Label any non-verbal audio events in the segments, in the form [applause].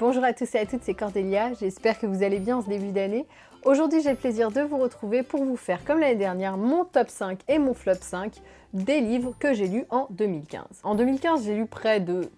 Bonjour à tous et à toutes, c'est Cordélia, j'espère que vous allez bien en ce début d'année. Aujourd'hui j'ai le plaisir de vous retrouver pour vous faire, comme l'année dernière, mon top 5 et mon flop 5 des livres que j'ai lus en 2015. En 2015, j'ai lu près de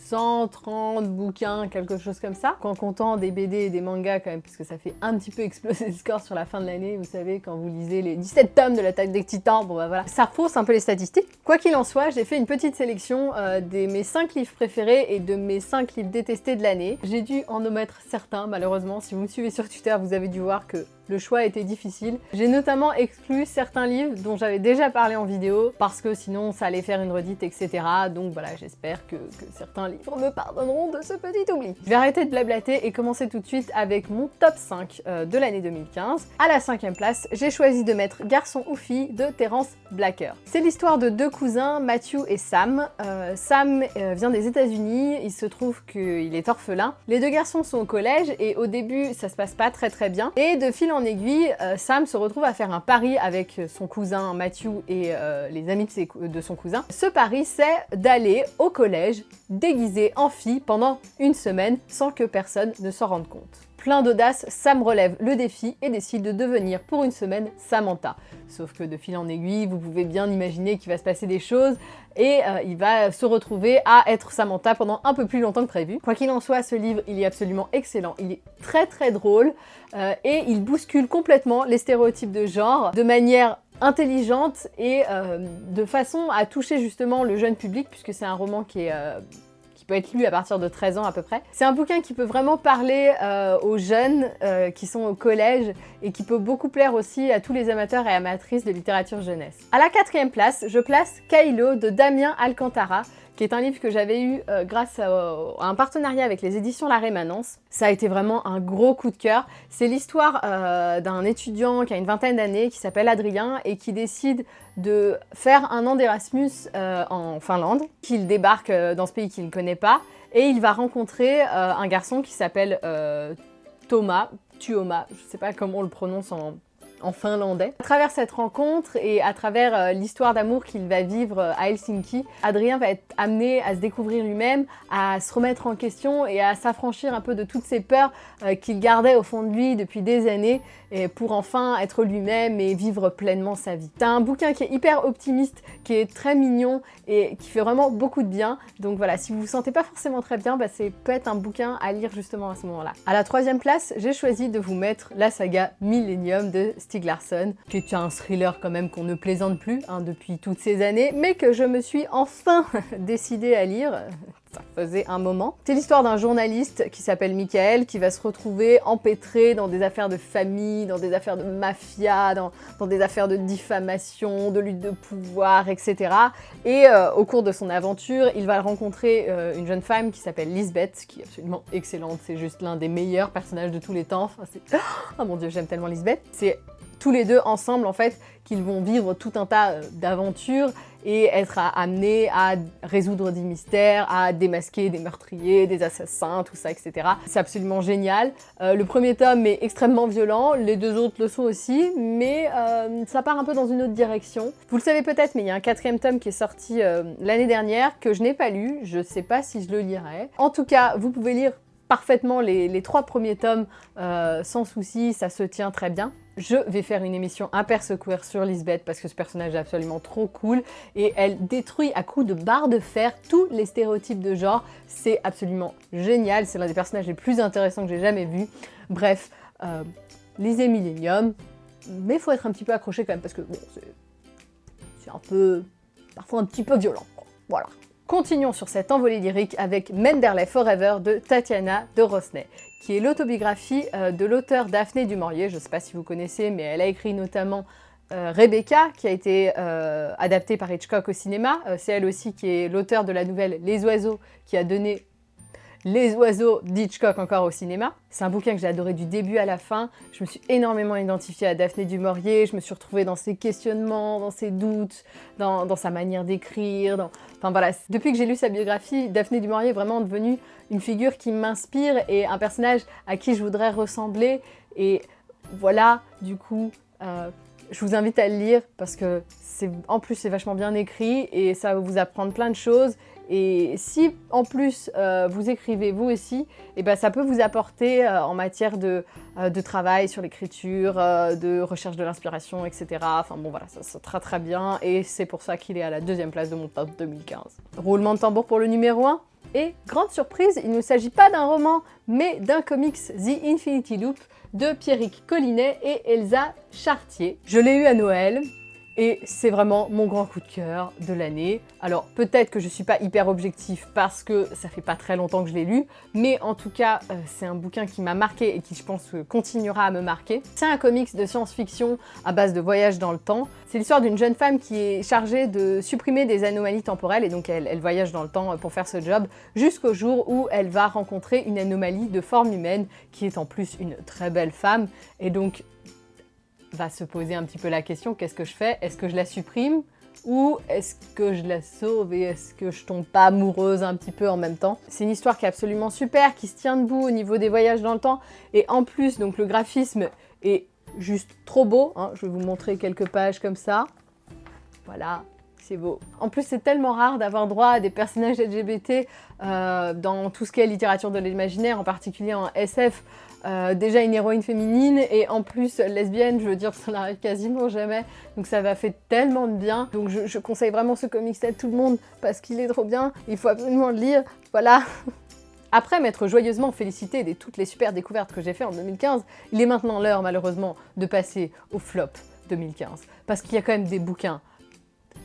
130 bouquins, quelque chose comme ça. En comptant des BD et des mangas quand même, puisque ça fait un petit peu exploser le score sur la fin de l'année, vous savez, quand vous lisez les 17 tomes de l'attaque des titans, bon bah voilà. Ça refausse un peu les statistiques. Quoi qu'il en soit, j'ai fait une petite sélection euh, de mes 5 livres préférés et de mes 5 livres détestés de l'année. J'ai dû en omettre certains, malheureusement. Si vous me suivez sur Twitter, vous avez dû voir que le choix était difficile. J'ai notamment exclu certains livres dont j'avais déjà parlé en vidéo parce que sinon ça allait faire une redite, etc. Donc voilà, j'espère que, certains livres me pardonneront de ce petit oubli. Je vais arrêter de blablater et commencer tout de suite avec mon top 5 euh, de l'année 2015. À la cinquième place, j'ai choisi de mettre Garçon ou fille de Terence Blacker. C'est l'histoire de deux cousins, Matthew et Sam. Euh, Sam euh, vient des états unis il se trouve qu'il est orphelin. Les deux garçons sont au collège et au début ça se passe pas très très bien. Et de fil en aiguille, euh, Sam se retrouve à faire un pari avec son cousin Matthew et euh, les amis de, son cousin. Ce pari, c'est d'aller au collège déguisé en fille pendant une semaine sans que personne ne s'en rende compte. Plein d'audace, Sam relève le défi et décide de devenir pour une semaine Samantha. Sauf que de fil en aiguille, vous pouvez bien imaginer qu'il va se passer des choses et euh, il va se retrouver à être Samantha pendant un peu plus longtemps que prévu. Quoi qu'il en soit, ce livre, il est absolument excellent. Il est très très drôle euh, et il bouscule complètement les stéréotypes de genre de manière intelligente et euh, de façon à toucher justement le jeune public puisque c'est un roman qui est être lu à partir de 13 ans à peu près. C'est un bouquin qui peut vraiment parler euh, aux jeunes euh, qui sont au collège et qui peut beaucoup plaire aussi à tous les amateurs et amatrices de littérature jeunesse. À la quatrième place, je place Kailo de Damien Alcantara qui est un livre que j'avais eu euh, grâce à, un partenariat avec les éditions La Rémanence. Ça a été vraiment un gros coup de cœur. C'est l'histoire euh, d'un étudiant qui a une vingtaine d'années, qui s'appelle Adrien, et qui décide de faire un an d'Erasmus euh, en Finlande, qu'il débarque dans ce pays qu'il ne connaît pas, et il va rencontrer un garçon qui s'appelle Thomas, Tuoma, je ne sais pas comment on le prononce en, en finlandais. À travers cette rencontre et à travers euh, l'histoire d'amour qu'il va vivre euh, à Helsinki, Adrien va être amené à se découvrir lui-même, à se remettre en question et à s'affranchir un peu de toutes ces peurs euh, qu'il gardait au fond de lui depuis des années et pour enfin être lui-même et vivre pleinement sa vie. C'est un bouquin qui est hyper optimiste, qui est très mignon et qui fait vraiment beaucoup de bien. Donc voilà, si vous vous sentez pas forcément très bien, bah c'est peut-être un bouquin à lire justement à ce moment-là. À la troisième place, j'ai choisi de vous mettre la saga Millennium de Stieg Larsson, qui est un thriller quand même qu'on ne plaisante plus hein, depuis toutes ces années, mais que je me suis enfin [laughs] décidée à lire ça faisait un moment. C'est l'histoire d'un journaliste qui s'appelle Michael qui va se retrouver empêtré dans des affaires de famille, dans des affaires de mafia, dans, des affaires de diffamation, de lutte de pouvoir, etc. Et euh, au cours de son aventure, il va rencontrer euh, une jeune femme qui s'appelle Lisbeth, qui est absolument excellente, c'est juste l'un des meilleurs personnages de tous les temps. Enfin, [gasps] oh mon dieu, j'aime tellement Lisbeth. C'est tous les deux ensemble en fait qu'ils vont vivre tout un tas euh, d'aventures et être amenés à résoudre des mystères, à démasquer des meurtriers, des assassins, tout ça, etc. C'est absolument génial. Euh, le premier tome est extrêmement violent, les deux autres le sont aussi, mais euh, ça part un peu dans une autre direction. Vous le savez peut-être, mais il y a un quatrième tome qui est sorti l'année dernière, que je n'ai pas lu, je ne sais pas si je le lirai. En tout cas, vous pouvez lire parfaitement les, trois premiers tomes sans souci, ça se tient très bien je vais faire une émission secouer sur Lisbeth parce que ce personnage est absolument trop cool et elle détruit à coups de barre de fer tous les stéréotypes de genre. C'est absolument génial, c'est l'un des personnages les plus intéressants que j'ai jamais vu. Bref, euh, lisez Millennium, mais il faut être un petit peu accroché quand même parce que bon, c'est un peu, parfois un petit peu violent. Voilà. Continuons sur cette envolée lyrique avec Menderley Forever de Tatiana de Rosnay, qui est l'autobiographie euh, de l'auteur Daphné du je ne sais pas si vous connaissez, mais elle a écrit notamment euh, Rebecca, qui a été euh, adaptée par Hitchcock au cinéma. C'est elle aussi qui est l'auteur de la nouvelle Les Oiseaux, qui a donné les oiseaux d'Hitchcock encore au cinéma. C'est un bouquin que j'ai adoré du début à la fin. Je me suis énormément identifiée à Daphné du Maurier. Je me suis retrouvée dans ses questionnements, dans ses doutes, dans, sa manière d'écrire. Enfin depuis que j'ai lu sa biographie, Daphné du Maurier est vraiment devenue une figure qui m'inspire et un personnage à qui je voudrais ressembler. Et voilà, du coup, euh, je vous invite à le lire parce que en plus c'est vachement bien écrit et ça va vous apprendre plein de choses Et si en plus euh, vous écrivez vous aussi, et eh ben, ça peut vous apporter euh, en matière de, euh, de travail sur l'écriture, de recherche de l'inspiration, etc. Enfin bon voilà, ça, ça très très bien et c'est pour ça qu'il est à la deuxième place de mon top 2015. Roulement de tambour pour le numéro 1 et grande surprise, il ne s'agit pas d'un roman, mais d'un comics The Infinity Loop de Pierrick Collinet et Elsa Chartier. Je l'ai eu à Noël, et c'est vraiment mon grand coup de cœur de l'année. Alors peut-être que je suis pas hyper objectif parce que ça fait pas très longtemps que je l'ai lu, mais en tout cas euh, c'est un bouquin qui m'a marqué et qui je pense continuera à me marquer. C'est un comics de science-fiction à base de voyage dans le temps. C'est l'histoire d'une jeune femme qui est chargée de supprimer des anomalies temporelles et donc elle, elle voyage dans le temps pour faire ce job jusqu'au jour où elle va rencontrer une anomalie de forme humaine qui est en plus une très belle femme et donc va se poser un petit peu la question, qu'est-ce que je fais? Est-ce que je la supprime? Ou est-ce que je la sauve et est-ce que je tombe pas amoureuse un petit peu en même temps? C'est une histoire qui est absolument super, qui se tient debout au niveau des voyages dans le temps et en plus donc le graphisme est juste trop beau. Hein. Je vais vous montrer quelques pages comme ça. Voilà, c'est beau. En plus, c'est tellement rare d'avoir droit à des personnages LGBT euh, dans tout ce qui est littérature de l'imaginaire, en particulier en SF. Euh, déjà une héroïne féminine et en plus lesbienne, je veux dire, ça n'arrive quasiment jamais. Donc ça va fait tellement de bien. Donc je, conseille vraiment ce comics à tout le monde parce qu'il est trop bien. Il faut absolument le lire. Voilà. [laughs] Après m'être joyeusement félicité de toutes les super découvertes que j'ai fait en 2015, il est maintenant l'heure malheureusement de passer au flop 2015. Parce qu'il y a quand même des bouquins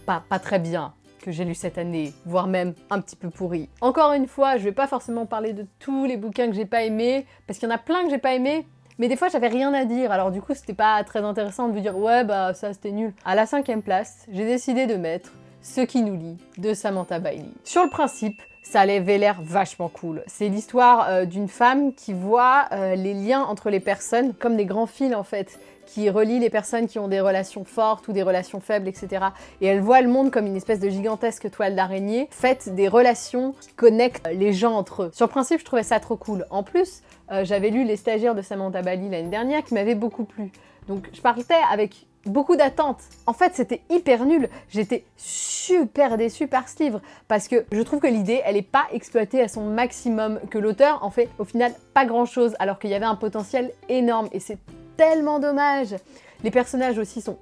pas, pas très bien que j'ai lu cette année, voire même un petit peu pourri. Encore une fois, je vais pas forcément parler de tous les bouquins que j'ai pas aimés, parce qu'il y en a plein que j'ai pas aimés, mais des fois j'avais rien à dire, alors du coup c'était pas très intéressant de vous dire ouais bah ça c'était nul. À la cinquième place, j'ai décidé de mettre Ce qui nous lie de Samantha Bailey. Sur le principe, ça avait l'air vachement cool. C'est l'histoire euh, d'une femme qui voit euh, les liens entre les personnes comme des grands fils en fait, qui relient les personnes qui ont des relations fortes ou des relations faibles, etc. Et elle voit le monde comme une espèce de gigantesque toile d'araignée, faite des relations qui connectent les gens entre eux. Sur le principe, je trouvais ça trop cool. En plus, euh, j'avais lu Les stagiaires de Samantha Bali l'année dernière qui m'avait beaucoup plu. Donc je partais avec beaucoup d'attentes. En fait, c'était hyper nul. J'étais super déçue par ce livre parce que je trouve que l'idée, elle n'est pas exploitée à son maximum, que l'auteur en fait au final pas grand chose alors qu'il y avait un potentiel énorme et c'est tellement dommage. Les personnages aussi sont...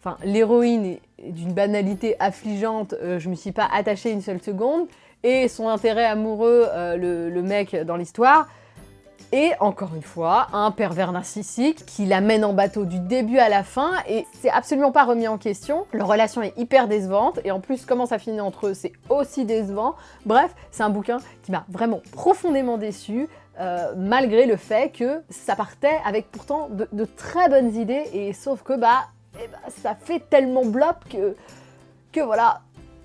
Enfin, l'héroïne est d'une banalité affligeante, euh, je me suis pas attachée une seule seconde, et son intérêt amoureux, euh, le, mec dans l'histoire, et encore une fois, un pervers narcissique qui l'amène en bateau du début à la fin et c'est absolument pas remis en question. Leur relation est hyper décevante et en plus comment ça finit entre eux c'est aussi décevant. Bref, c'est un bouquin qui m'a vraiment profondément déçu. Euh, malgré le fait que ça partait avec pourtant de, très bonnes idées et sauf que bah, eh bah ça fait tellement blop que, que voilà,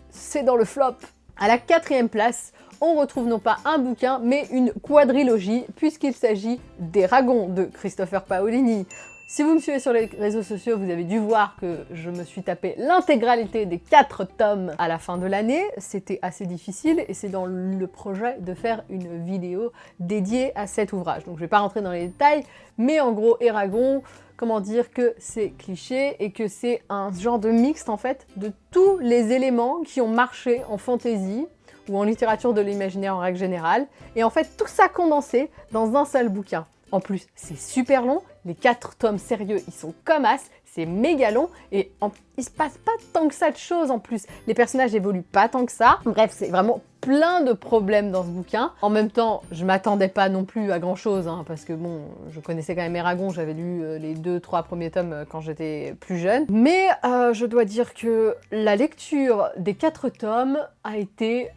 c'est dans le flop. À la quatrième place, on retrouve non pas un bouquin, mais une quadrilogie, puisqu'il s'agit des Ragons de Christopher Paolini. Si vous me suivez sur les réseaux sociaux, vous avez dû voir que je me suis tapé l'intégralité des quatre tomes à la fin de l'année. C'était assez difficile et c'est dans le projet de faire une vidéo dédiée à cet ouvrage. Donc je vais pas rentrer dans les détails, mais en gros, Eragon, comment dire que c'est cliché et que c'est un genre de mixte en fait de tous les éléments qui ont marché en fantasy ou en littérature de l'imaginaire en règle générale, et en fait tout ça condensé dans un seul bouquin. En plus, c'est super long, les quatre tomes sérieux, ils sont comme as, c'est méga long, et il se passe pas tant que ça de choses en plus. Les personnages évoluent pas tant que ça. Bref, c'est vraiment plein de problèmes dans ce bouquin. En même temps, je m'attendais pas non plus à grand chose, hein, parce que bon, je connaissais quand même Eragon, j'avais lu euh, les deux, trois premiers tomes euh, quand j'étais plus jeune. Mais euh, je dois dire que la lecture des quatre tomes a été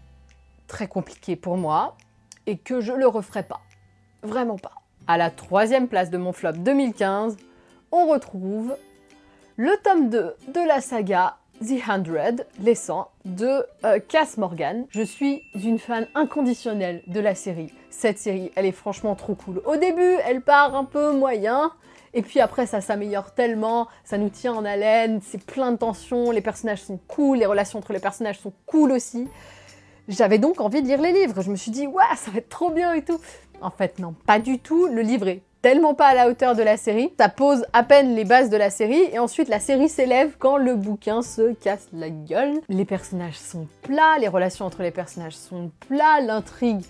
très compliqué pour moi et que je le referai pas. Vraiment pas. À la troisième place de mon flop 2015, on retrouve le tome 2 de la saga The Hundred, les 100, de euh, Cass Morgan. Je suis une fan inconditionnelle de la série. Cette série, elle est franchement trop cool. Au début, elle part un peu moyen, et puis après, ça s'améliore tellement, ça nous tient en haleine, c'est plein de tensions, les personnages sont cool, les relations entre les personnages sont cool aussi. J'avais donc envie de lire les livres. Je me suis dit, ouais, ça va être trop bien et tout. En fait, non, pas du tout. Le livre est tellement pas à la hauteur de la série. Ça pose à peine les bases de la série et ensuite la série s'élève quand le bouquin se casse la gueule. Les personnages sont plats, les relations entre les personnages sont plats, l'intrigue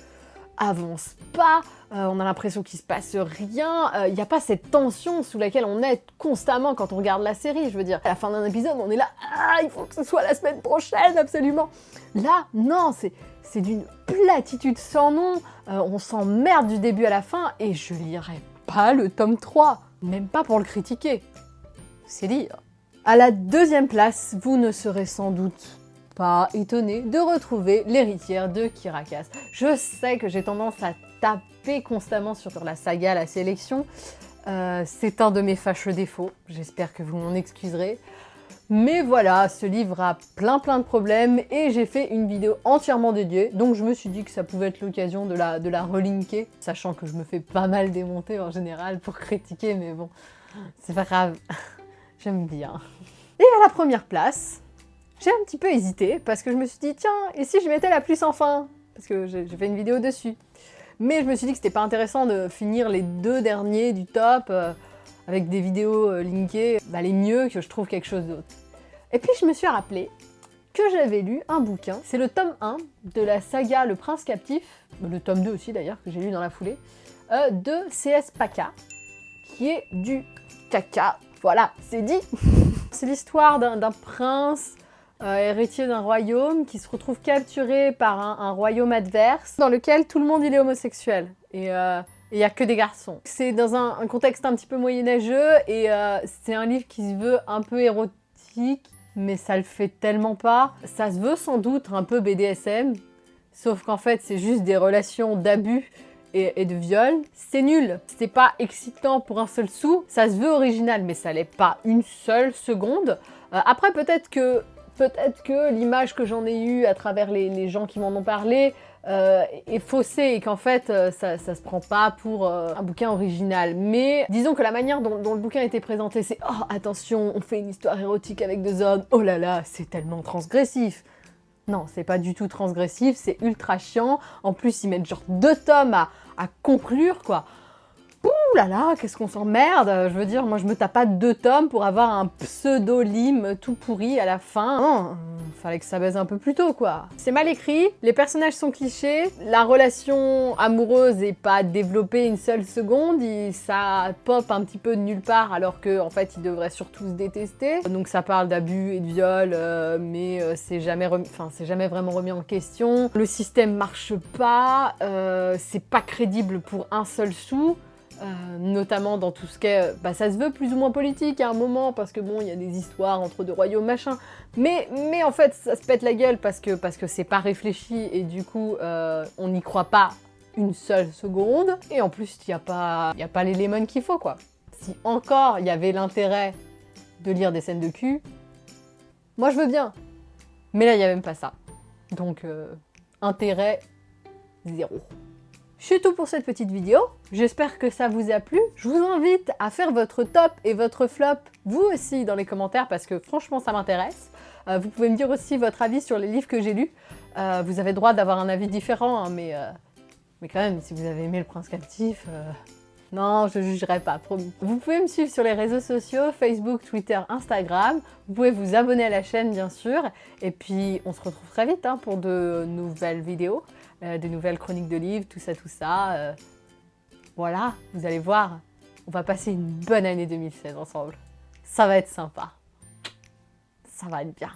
avance pas, euh, on a l'impression qu'il se passe rien, il euh, n'y a pas cette tension sous laquelle on est constamment quand on regarde la série, je veux dire. À la fin d'un épisode, on est là, ah, il faut que ce soit la semaine prochaine, absolument Là, non, c'est d'une platitude sans nom, euh, on s'emmerde du début à la fin, et je lirai pas le tome 3, même pas pour le critiquer. C'est dire. À la deuxième place, vous ne serez sans doute pas étonné de retrouver l'héritière de Kirakas. Je sais que j'ai tendance à taper constamment sur la saga La Sélection. Euh, c'est un de mes fâcheux défauts, j'espère que vous m'en excuserez. Mais voilà, ce livre a plein plein de problèmes et j'ai fait une vidéo entièrement dédiée, donc je me suis dit que ça pouvait être l'occasion de la, de la relinker, sachant que je me fais pas mal démonter en général pour critiquer, mais bon, c'est pas grave, [laughs] j'aime bien. Et à la première place, j'ai un petit peu hésité parce que je me suis dit, tiens, et si je mettais la pluie sans fin? Parce que j'ai fait une vidéo dessus. Mais je me suis dit que c'était pas intéressant de finir les deux derniers du top euh, avec des vidéos euh, linkées. Valait mieux que je trouve quelque chose d'autre. Et puis je me suis rappelé que j'avais lu un bouquin, c'est le tome 1 de la saga Le Prince Captif, le tome 2 aussi d'ailleurs, que j'ai lu dans la foulée, euh, de C.S. Paca, qui est du caca. Voilà, c'est dit [laughs] C'est l'histoire d'un prince euh, héritier d'un royaume, qui se retrouve capturé par un, royaume adverse, dans lequel tout le monde il est homosexuel. Et euh, il n'y a que des garçons. C'est dans un, contexte un petit peu moyenâgeux, et c'est un livre qui se veut un peu érotique, mais ça le fait tellement pas. Ça se veut sans doute un peu BDSM, sauf qu'en fait c'est juste des relations d'abus et, de viol. C'est nul, c'est pas excitant pour un seul sou, ça se veut original, mais ça l'est pas une seule seconde. après peut-être que peut-être que l'image que j'en ai eue à travers les, gens qui m'en ont parlé euh, est faussée et qu'en fait euh, ça, ça se prend pas pour euh, un bouquin original. Mais disons que la manière dont, le bouquin été présenté, c'est « Oh attention, on fait une histoire érotique avec deux hommes, oh là là, c'est tellement transgressif !» Non, c'est pas du tout transgressif, c'est ultra chiant. En plus, ils mettent genre deux tomes à conclure, quoi. Ouh là là, qu'est-ce qu'on s'emmerde Je veux dire, moi je me tape pas deux tomes pour avoir un pseudo-lime tout pourri à la fin. Non, fallait que ça baise un peu plus tôt quoi. C'est mal écrit, les personnages sont clichés, la relation amoureuse est pas développée une seule seconde, ça pop un petit peu de nulle part alors qu'en en fait ils devraient surtout se détester. Donc ça parle d'abus et de viol, euh, mais euh, c'est jamais, vraiment remis en question. Le système marche pas, euh, c'est pas crédible pour un seul sou. Euh, notamment dans tout ce qui est... Bah, ça se veut plus ou moins politique à un moment, parce que bon, il y a des histoires entre deux royaumes, machin. Mais, mais en fait, ça se pète la gueule parce que parce que c'est pas réfléchi, et du coup, euh, on n'y croit pas une seule seconde. Et en plus, il n'y a pas, pas les lemons qu'il faut, quoi. Si encore il y avait l'intérêt de lire des scènes de cul, moi je veux bien. Mais là, il n'y a même pas ça. Donc, euh, intérêt zéro. C'est tout pour cette petite vidéo, j'espère que ça vous a plu. Je vous invite à faire votre top et votre flop, vous aussi, dans les commentaires, parce que franchement, ça m'intéresse. Euh, vous pouvez me dire aussi votre avis sur les livres que j'ai lus. Euh, vous avez droit d'avoir un avis différent, hein, mais, euh, mais quand même, si vous avez aimé Le Prince Captif, non, je jugerai pas, promis. Vous pouvez me suivre sur les réseaux sociaux, Facebook, Twitter, Instagram. Vous pouvez vous abonner à la chaîne, bien sûr. Et puis, on se retrouve très vite hein, pour de nouvelles vidéos. Euh, des nouvelles chroniques de livres, tout ça, tout ça. Euh, voilà, vous allez voir, on va passer une bonne année 2016 ensemble. Ça va être sympa. Ça va être bien.